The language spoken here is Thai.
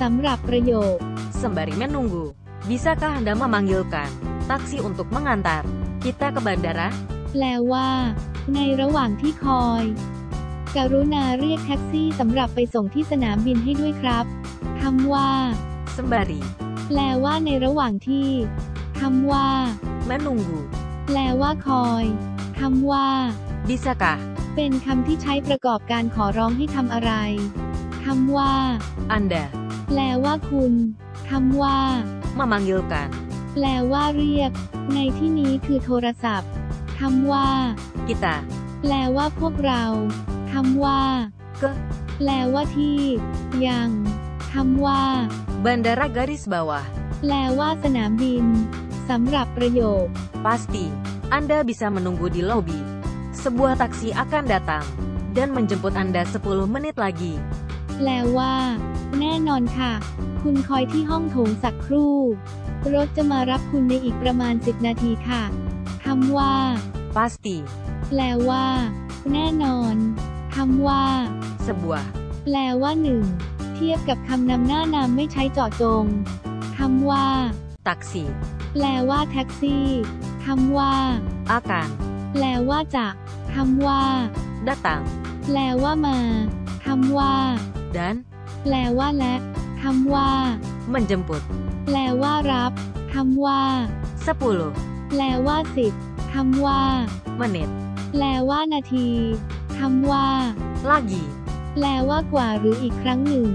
สำหรับประโยค Sembari menunggu, bisakah Anda memanggilkan taksi untuk mengantar kita ke bandara? แปลว่า ในระหว่างที่คอย กรุณาเรียกแท็กซี่สำหรับไปส่งที่สนามบินให้ด้วยครับคำว่า Sembari แปลว่าในระหว่างที่คำว่า menunggu, แปลว่าคอยคำว่า bisakah เป็นคำที่ใช้ประกอบการขอร้องให้ทำอะไรคำว่า Anda แปลว่าคุณคำว่า memanggilkan แปลว่าเรียก ในที่นี้คือโทรศัพท์คำว่า kita แปลว่าพวกเราคำว่า ke แปลว่าที่ ยังคำว่า bandara garis bawah? แปลว่าสนามบินสำหรับประโยค Pasti, Anda bisa menunggu di lobi. Sebuah taksi akan datang dan menjemput Anda 10 menit lagi. แปลว่า แน่นอนค่ะ คุณคอยที่ห้องโถงสักครู่ รถจะมารับคุณในอีกประมาณ 10 นาทีค่ะคำว่า Pasti, แปลว่า แน่นอนคำว่า sebuah แปลว่าหนึ่ง เทียบกับคำนำหน้านามไม่ใช้เจาะจงคำว่า taksi แปลว่าแท็กซี่คำว่า akan แปลว่าจะคำว่า datang แปลว่ามาคำว่า dan แปลว่าและคำว่า menjemput. แปลว่ารับคำว่า10แปลว่าสิบคำว่า menit แปลว่านาทีคำว่า lagi. แปลว่ากว่าหรืออีกครั้งหนึ่ง